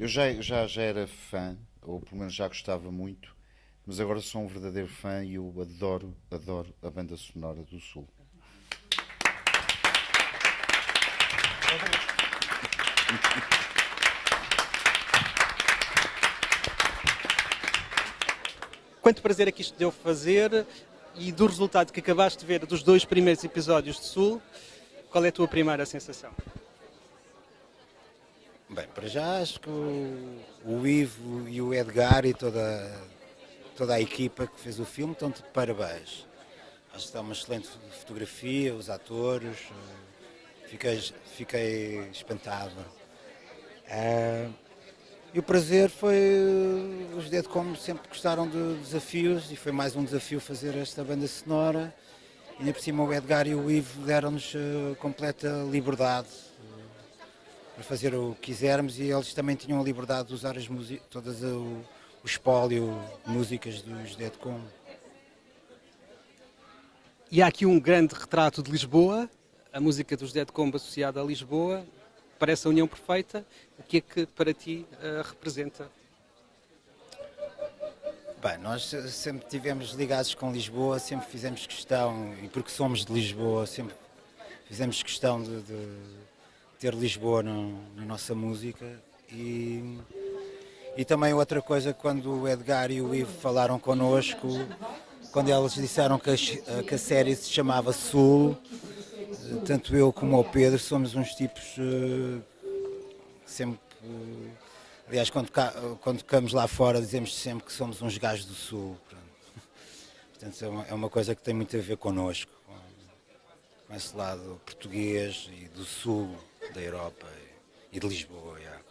Eu já, já, já era fã, ou pelo menos já gostava muito, mas agora sou um verdadeiro fã e eu adoro, adoro a banda sonora do Sul. Quanto prazer é que isto deu fazer e do resultado que acabaste de ver dos dois primeiros episódios de Sul, qual é a tua primeira sensação? Bem, para já acho que o, o Ivo e o Edgar e toda, toda a equipa que fez o filme estão de parabéns. Acho que está uma excelente fotografia, os atores, eh, fiquei, fiquei espantado. Uh, e o prazer foi, os Dead Como sempre gostaram de desafios e foi mais um desafio fazer esta banda sonora. E ainda por cima o Edgar e o Ivo deram-nos uh, completa liberdade para fazer o que quisermos e eles também tinham a liberdade de usar as todas o, o espólio, músicas dos Dead Como. E há aqui um grande retrato de Lisboa, a música dos Dead Combo associada a Lisboa, parece a união perfeita. O que é que para ti uh, representa? Bem, nós sempre tivemos ligados com Lisboa, sempre fizemos questão, e porque somos de Lisboa, sempre fizemos questão de, de ter Lisboa no, na nossa música. E, e também outra coisa, quando o Edgar e o Ivo falaram connosco, quando eles disseram que a, que a série se chamava Sul, tanto eu como o Pedro somos uns tipos uh, sempre. Aliás, quando, quando tocamos lá fora, dizemos sempre que somos uns gajos do Sul. Portanto, é uma, é uma, coisa que tem muito a ver connosco, com esse lado português e do Sul da Europa e, de Lisboa. Yeah.